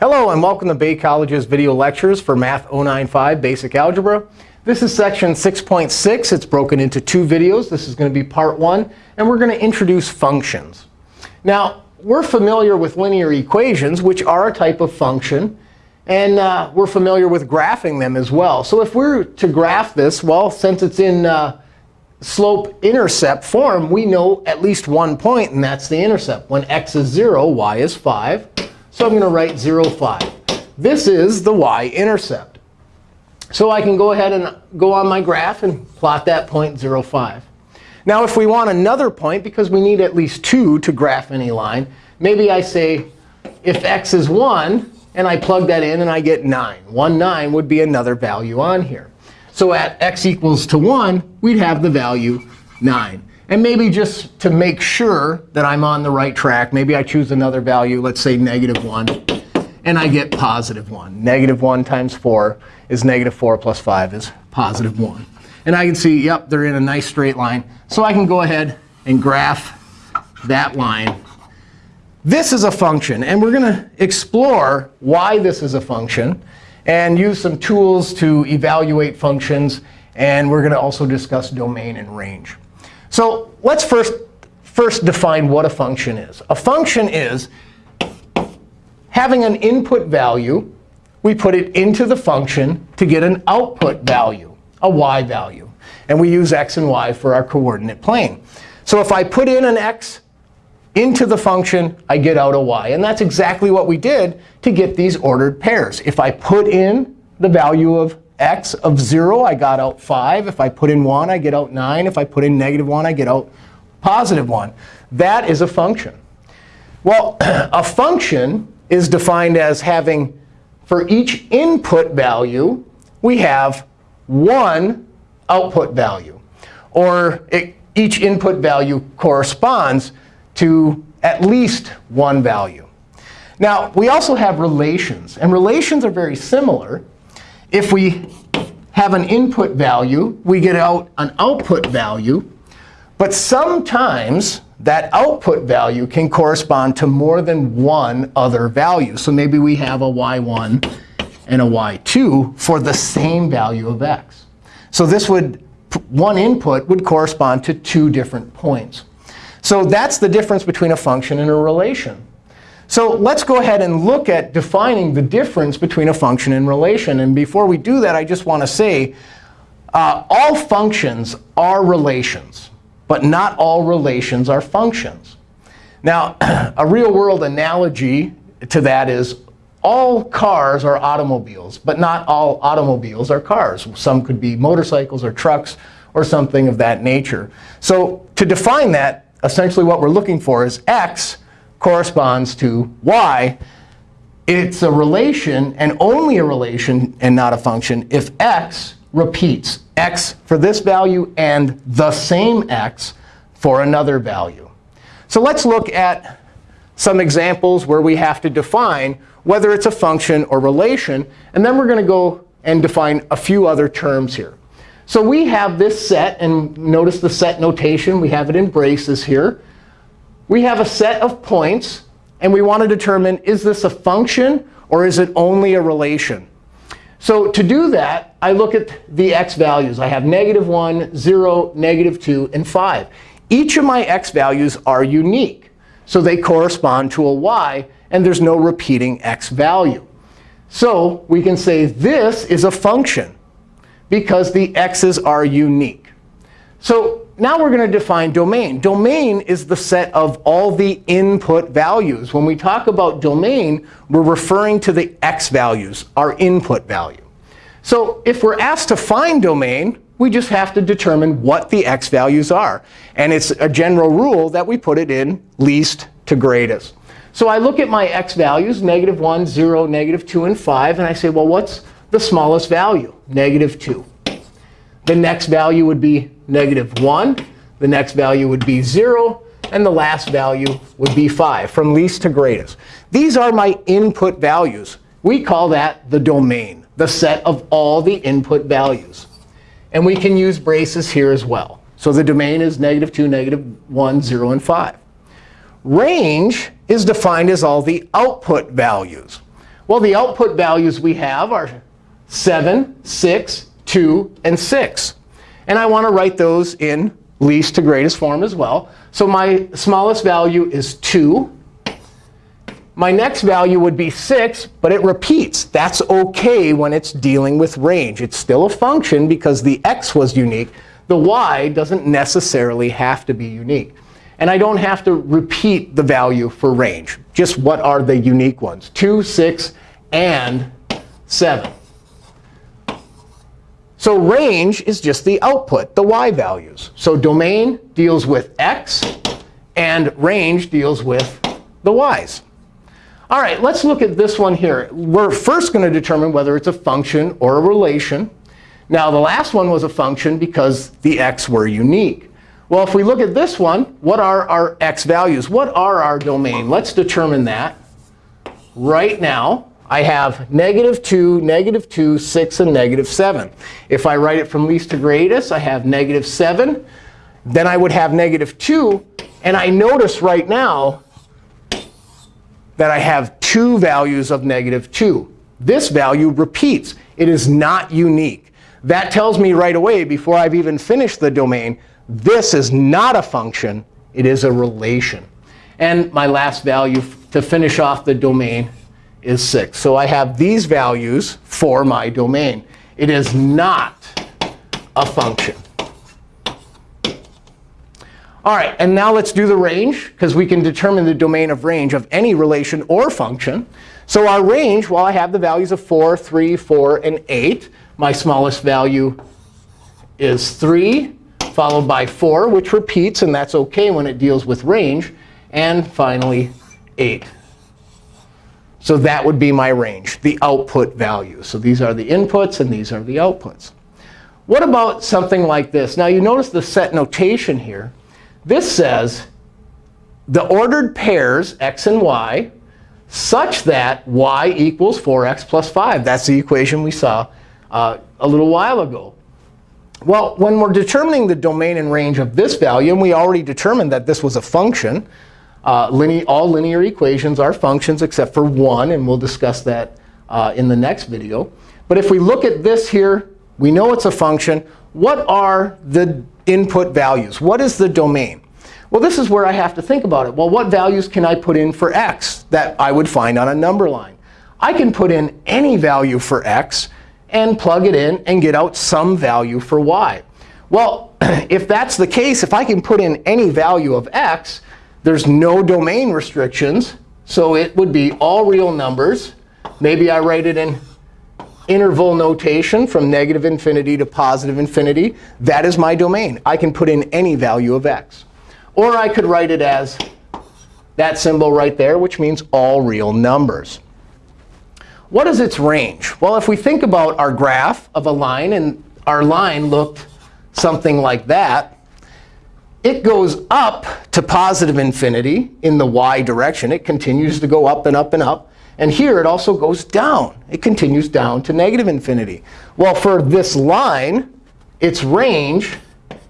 Hello, and welcome to Bay College's video lectures for Math 095 Basic Algebra. This is section 6.6. It's broken into two videos. This is going to be part one. And we're going to introduce functions. Now, we're familiar with linear equations, which are a type of function. And uh, we're familiar with graphing them as well. So if we're to graph this, well, since it's in uh, slope-intercept form, we know at least one point, and that's the intercept. When x is 0, y is 5. So I'm going to write 0, 5. This is the y-intercept. So I can go ahead and go on my graph and plot that point 0, 5. Now, if we want another point, because we need at least 2 to graph any line, maybe I say if x is 1, and I plug that in, and I get 9. 1, 9 would be another value on here. So at x equals to 1, we'd have the value 9. And maybe just to make sure that I'm on the right track, maybe I choose another value, let's say negative 1, and I get positive 1. Negative 1 times 4 is negative 4 plus 5 is positive 1. And I can see, yep, they're in a nice straight line. So I can go ahead and graph that line. This is a function. And we're going to explore why this is a function and use some tools to evaluate functions. And we're going to also discuss domain and range. So let's first, first define what a function is. A function is having an input value. We put it into the function to get an output value, a y value. And we use x and y for our coordinate plane. So if I put in an x into the function, I get out a y. And that's exactly what we did to get these ordered pairs. If I put in the value of x of 0, I got out 5. If I put in 1, I get out 9. If I put in negative 1, I get out positive 1. That is a function. Well, a function is defined as having, for each input value, we have one output value. Or it, each input value corresponds to at least one value. Now, we also have relations. And relations are very similar. If we have an input value, we get out an output value. But sometimes that output value can correspond to more than one other value. So maybe we have a y1 and a y2 for the same value of x. So this would, one input would correspond to two different points. So that's the difference between a function and a relation. So let's go ahead and look at defining the difference between a function and relation. And before we do that, I just want to say uh, all functions are relations, but not all relations are functions. Now, a real-world analogy to that is all cars are automobiles, but not all automobiles are cars. Some could be motorcycles or trucks or something of that nature. So to define that, essentially what we're looking for is x corresponds to y, it's a relation and only a relation and not a function if x repeats x for this value and the same x for another value. So let's look at some examples where we have to define whether it's a function or relation. And then we're going to go and define a few other terms here. So we have this set. And notice the set notation. We have it in braces here we have a set of points. And we want to determine, is this a function or is it only a relation? So to do that, I look at the x values. I have negative 1, 0, negative 2, and 5. Each of my x values are unique. So they correspond to a y. And there's no repeating x value. So we can say this is a function because the x's are unique. So now we're going to define domain. Domain is the set of all the input values. When we talk about domain, we're referring to the x values, our input value. So if we're asked to find domain, we just have to determine what the x values are. And it's a general rule that we put it in least to greatest. So I look at my x values, negative 1, 0, negative 2, and 5. And I say, well, what's the smallest value? Negative 2. The next value would be negative 1. The next value would be 0. And the last value would be 5, from least to greatest. These are my input values. We call that the domain, the set of all the input values. And we can use braces here as well. So the domain is negative 2, negative 1, 0, and 5. Range is defined as all the output values. Well, the output values we have are 7, 6, 2, and 6. And I want to write those in least to greatest form as well. So my smallest value is 2. My next value would be 6, but it repeats. That's OK when it's dealing with range. It's still a function because the x was unique. The y doesn't necessarily have to be unique. And I don't have to repeat the value for range. Just what are the unique ones? 2, 6, and 7. So range is just the output, the y values. So domain deals with x, and range deals with the y's. All right, let's look at this one here. We're first going to determine whether it's a function or a relation. Now, the last one was a function because the x were unique. Well, if we look at this one, what are our x values? What are our domain? Let's determine that right now. I have negative 2, negative 2, 6, and negative 7. If I write it from least to greatest, I have negative 7. Then I would have negative 2. And I notice right now that I have two values of negative 2. This value repeats. It is not unique. That tells me right away, before I've even finished the domain, this is not a function. It is a relation. And my last value to finish off the domain is 6. So I have these values for my domain. It is not a function. All right, and now let's do the range, because we can determine the domain of range of any relation or function. So our range, well, I have the values of 4, 3, 4, and 8. My smallest value is 3, followed by 4, which repeats. And that's OK when it deals with range. And finally, 8. So that would be my range, the output value. So these are the inputs, and these are the outputs. What about something like this? Now, you notice the set notation here. This says the ordered pairs, x and y, such that y equals 4x plus 5. That's the equation we saw uh, a little while ago. Well, when we're determining the domain and range of this value, and we already determined that this was a function, uh, all linear equations are functions except for one. And we'll discuss that uh, in the next video. But if we look at this here, we know it's a function. What are the input values? What is the domain? Well, this is where I have to think about it. Well, what values can I put in for x that I would find on a number line? I can put in any value for x and plug it in and get out some value for y. Well, if that's the case, if I can put in any value of x, there's no domain restrictions. So it would be all real numbers. Maybe I write it in interval notation from negative infinity to positive infinity. That is my domain. I can put in any value of x. Or I could write it as that symbol right there, which means all real numbers. What is its range? Well, if we think about our graph of a line, and our line looked something like that, it goes up to positive infinity in the y direction. It continues to go up and up and up. And here, it also goes down. It continues down to negative infinity. Well, for this line, its range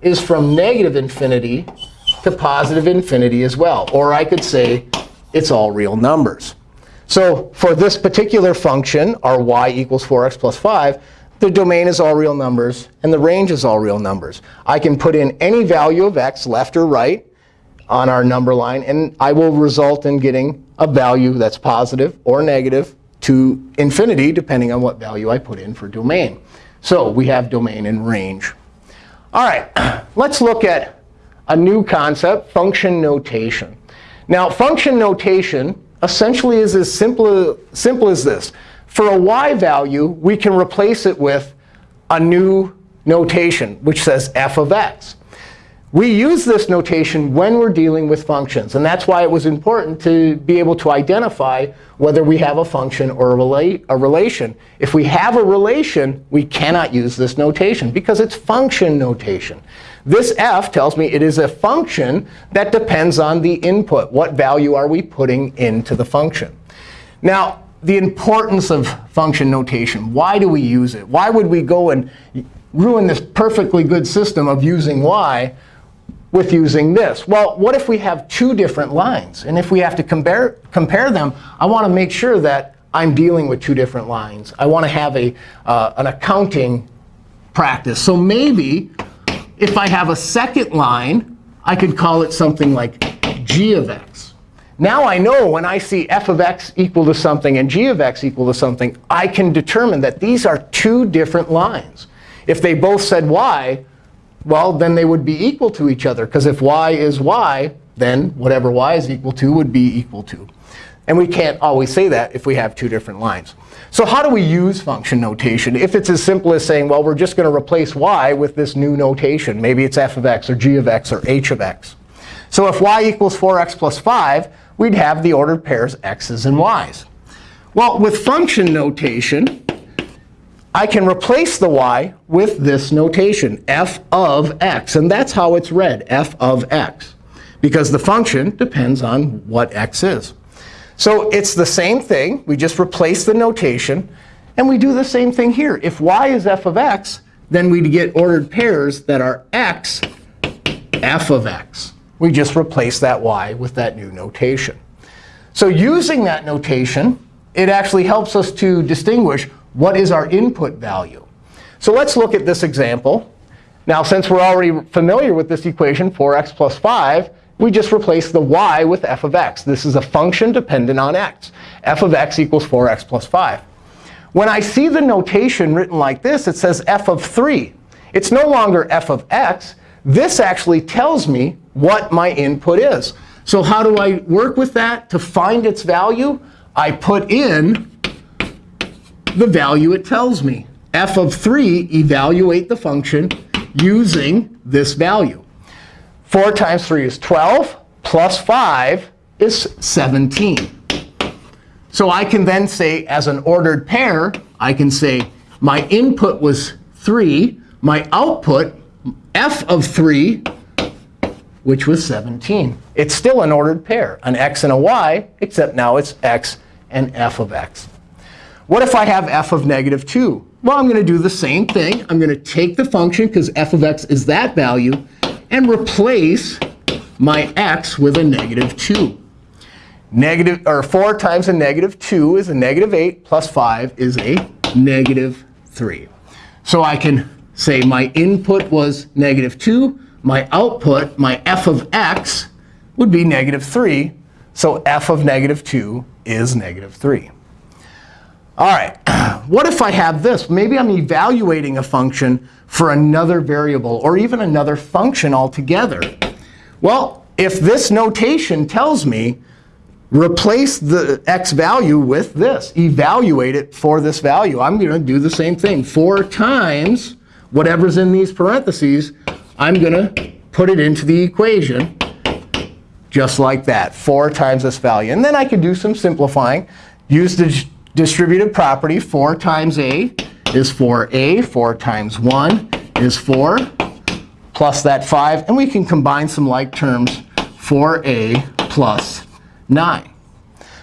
is from negative infinity to positive infinity as well. Or I could say it's all real numbers. So for this particular function, our y equals 4x plus 5, the domain is all real numbers, and the range is all real numbers. I can put in any value of x, left or right, on our number line. And I will result in getting a value that's positive or negative to infinity, depending on what value I put in for domain. So we have domain and range. All right, let's look at a new concept, function notation. Now, function notation essentially is as simple, simple as this. For a y value, we can replace it with a new notation, which says f of x. We use this notation when we're dealing with functions. And that's why it was important to be able to identify whether we have a function or a, rela a relation. If we have a relation, we cannot use this notation because it's function notation. This f tells me it is a function that depends on the input. What value are we putting into the function? Now, the importance of function notation. Why do we use it? Why would we go and ruin this perfectly good system of using y with using this? Well, what if we have two different lines? And if we have to compare, compare them, I want to make sure that I'm dealing with two different lines. I want to have a, uh, an accounting practice. So maybe if I have a second line, I could call it something like g of x. Now I know when I see f of x equal to something and g of x equal to something, I can determine that these are two different lines. If they both said y, well, then they would be equal to each other. Because if y is y, then whatever y is equal to would be equal to. And we can't always say that if we have two different lines. So how do we use function notation? If it's as simple as saying, well, we're just going to replace y with this new notation. Maybe it's f of x or g of x or h of x. So if y equals 4x plus 5, we'd have the ordered pairs x's and y's. Well, with function notation, I can replace the y with this notation, f of x. And that's how it's read, f of x, because the function depends on what x is. So it's the same thing. We just replace the notation. And we do the same thing here. If y is f of x, then we'd get ordered pairs that are x f of x. We just replace that y with that new notation. So using that notation, it actually helps us to distinguish what is our input value. So let's look at this example. Now, since we're already familiar with this equation, 4x plus 5, we just replace the y with f of x. This is a function dependent on x. f of x equals 4x plus 5. When I see the notation written like this, it says f of 3. It's no longer f of x. This actually tells me what my input is. So how do I work with that to find its value? I put in the value it tells me. f of 3, evaluate the function using this value. 4 times 3 is 12, plus 5 is 17. So I can then say, as an ordered pair, I can say my input was 3, my output, f of 3, which was 17. It's still an ordered pair, an x and a y, except now it's x and f of x. What if I have f of negative 2? Well, I'm going to do the same thing. I'm going to take the function, because f of x is that value, and replace my x with a negative 2. Negative, or 4 times a negative 2 is a negative 8, plus 5 is a negative 3. So I can say my input was negative 2. My output, my f of x, would be negative 3. So f of negative 2 is negative 3. All right, what if I have this? Maybe I'm evaluating a function for another variable or even another function altogether. Well, if this notation tells me replace the x value with this, evaluate it for this value, I'm going to do the same thing. 4 times whatever's in these parentheses, I'm going to put it into the equation just like that, 4 times this value. And then I can do some simplifying. Use the distributive property. 4 times a is 4a. 4 times 1 is 4, plus that 5. And we can combine some like terms, 4a plus 9.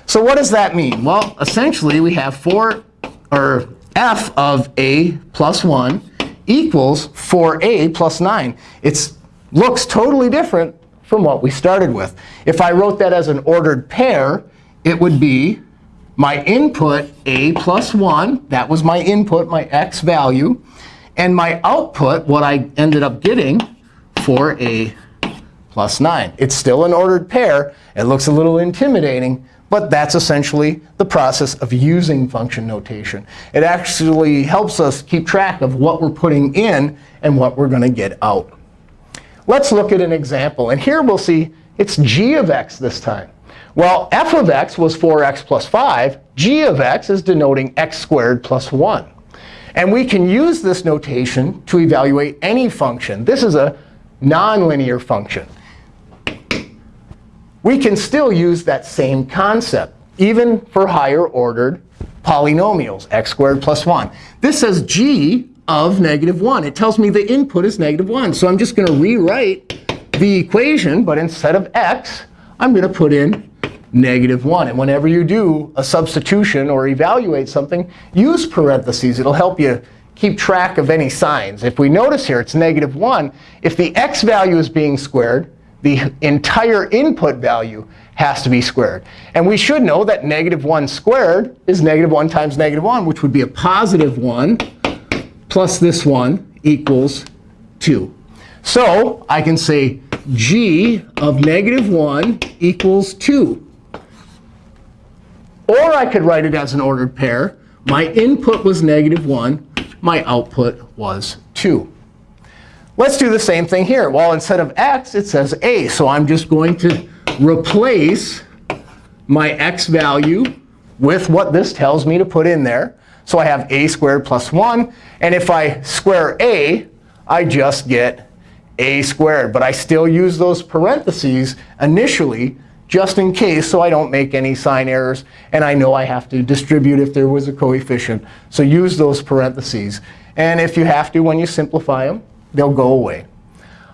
So what does that mean? Well, essentially, we have 4 or f of a plus 1 equals 4a plus 9. It looks totally different from what we started with. If I wrote that as an ordered pair, it would be my input, a plus 1. That was my input, my x value. And my output, what I ended up getting, 4a plus 9. It's still an ordered pair. It looks a little intimidating. But that's essentially the process of using function notation. It actually helps us keep track of what we're putting in and what we're going to get out. Let's look at an example. And here we'll see it's g of x this time. Well, f of x was 4x plus 5. g of x is denoting x squared plus 1. And we can use this notation to evaluate any function. This is a nonlinear function. We can still use that same concept, even for higher ordered polynomials, x squared plus 1. This says g of negative 1. It tells me the input is negative 1. So I'm just going to rewrite the equation. But instead of x, I'm going to put in negative 1. And whenever you do a substitution or evaluate something, use parentheses. It'll help you keep track of any signs. If we notice here, it's negative 1. If the x value is being squared, the entire input value has to be squared. And we should know that negative 1 squared is negative 1 times negative 1, which would be a positive 1 plus this one equals 2. So I can say g of negative 1 equals 2. Or I could write it as an ordered pair. My input was negative 1. My output was 2. Let's do the same thing here. Well, instead of x, it says a. So I'm just going to replace my x value with what this tells me to put in there. So I have a squared plus 1. And if I square a, I just get a squared. But I still use those parentheses initially just in case so I don't make any sign errors. And I know I have to distribute if there was a coefficient. So use those parentheses. And if you have to, when you simplify them, they'll go away.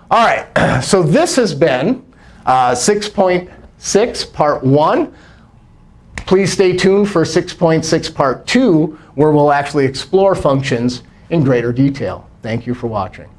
All right, so this has been uh, 6.6 part 1. Please stay tuned for 6.6 part 2, where we'll actually explore functions in greater detail. Thank you for watching.